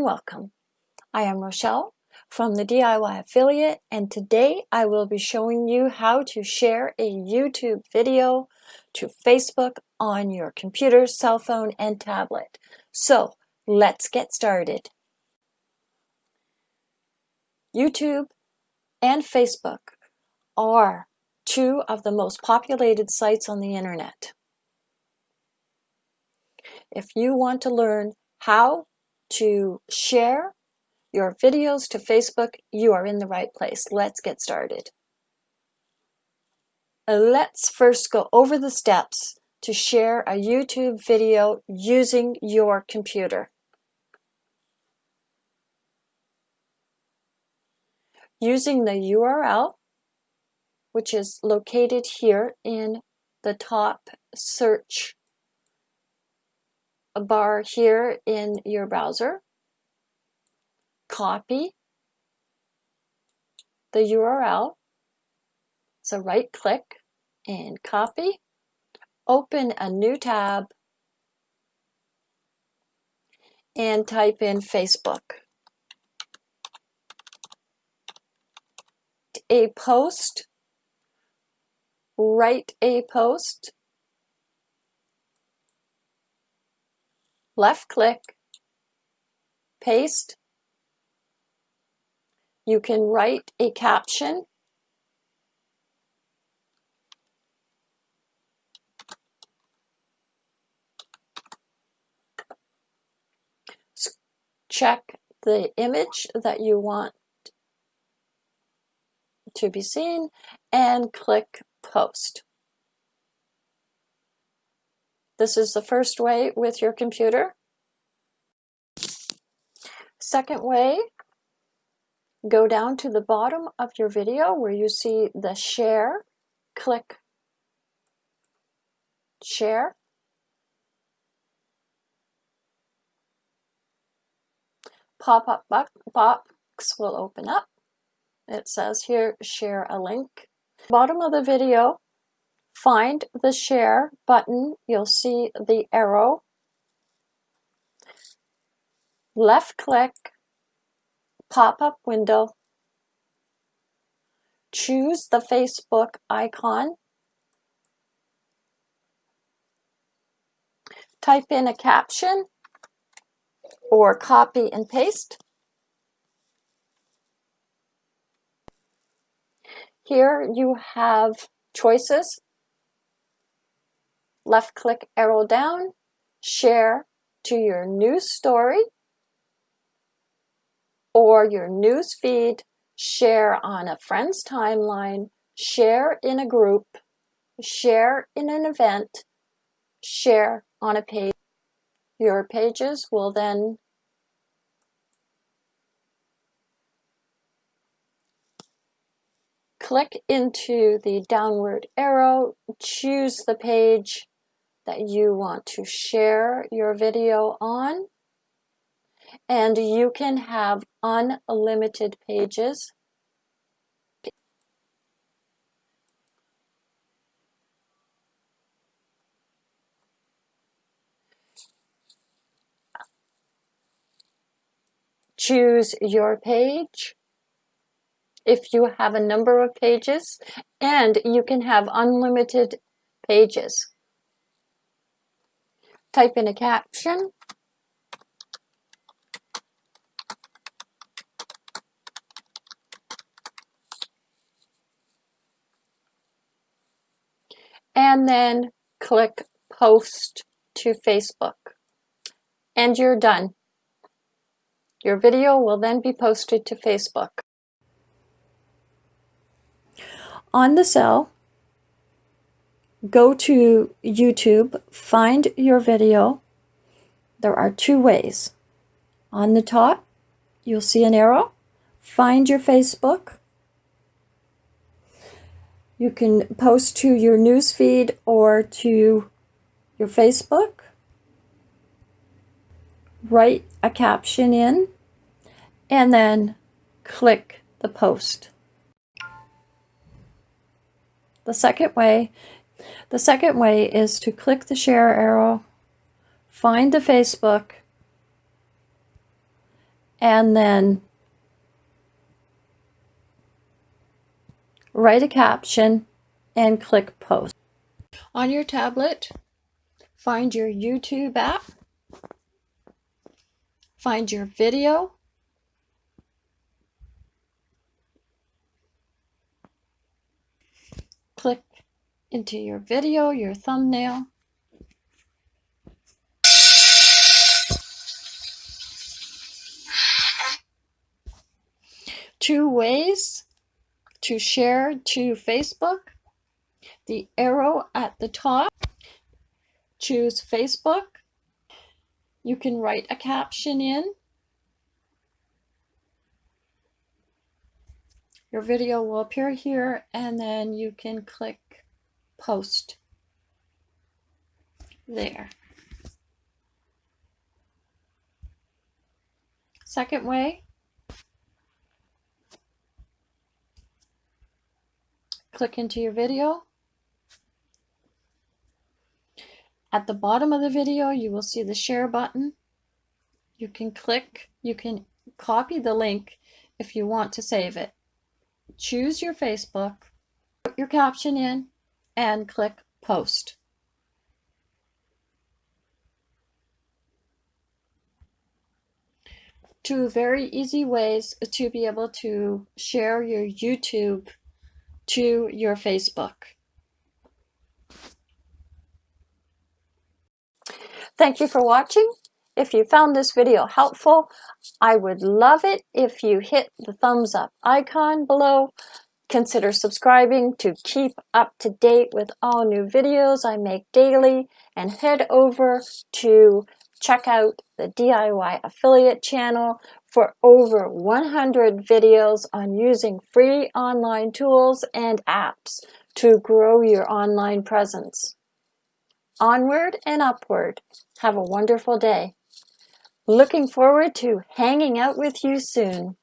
and welcome. I am Rochelle from the DIY Affiliate and today I will be showing you how to share a YouTube video to Facebook on your computer, cell phone, and tablet. So let's get started. YouTube and Facebook are two of the most populated sites on the internet. If you want to learn how to share your videos to Facebook, you are in the right place. Let's get started. Uh, let's first go over the steps to share a YouTube video using your computer. Using the URL, which is located here in the top search bar here in your browser, copy the URL. So right click and copy, open a new tab. And type in Facebook. A post, write a post left click, paste. You can write a caption. Check the image that you want to be seen and click post. This is the first way with your computer. Second way, go down to the bottom of your video where you see the share, click share. Pop-up box will open up. It says here, share a link. Bottom of the video, find the share button, you'll see the arrow. Left click, pop-up window, choose the Facebook icon, type in a caption or copy and paste. Here you have choices left click arrow down, share to your news story or your news feed, share on a friend's timeline, share in a group, share in an event, share on a page. Your pages will then click into the downward arrow, choose the page that you want to share your video on. And you can have unlimited pages. Choose your page if you have a number of pages and you can have unlimited pages type in a caption. And then click post to Facebook. And you're done. Your video will then be posted to Facebook. On the cell, go to YouTube, find your video. There are two ways. On the top, you'll see an arrow. Find your Facebook. You can post to your newsfeed or to your Facebook. Write a caption in and then click the post. The second way the second way is to click the share arrow, find the Facebook, and then write a caption and click post. On your tablet, find your YouTube app, find your video, click into your video, your thumbnail, two ways to share to Facebook. The arrow at the top, choose Facebook. You can write a caption in. Your video will appear here and then you can click post there. Second way, click into your video. At the bottom of the video, you will see the share button. You can click, you can copy the link if you want to save it. Choose your Facebook, put your caption in, and click post. Two very easy ways to be able to share your YouTube to your Facebook. Thank you for watching. If you found this video helpful, I would love it if you hit the thumbs up icon below. Consider subscribing to keep up to date with all new videos I make daily and head over to check out the DIY affiliate channel for over 100 videos on using free online tools and apps to grow your online presence. Onward and upward. Have a wonderful day. Looking forward to hanging out with you soon.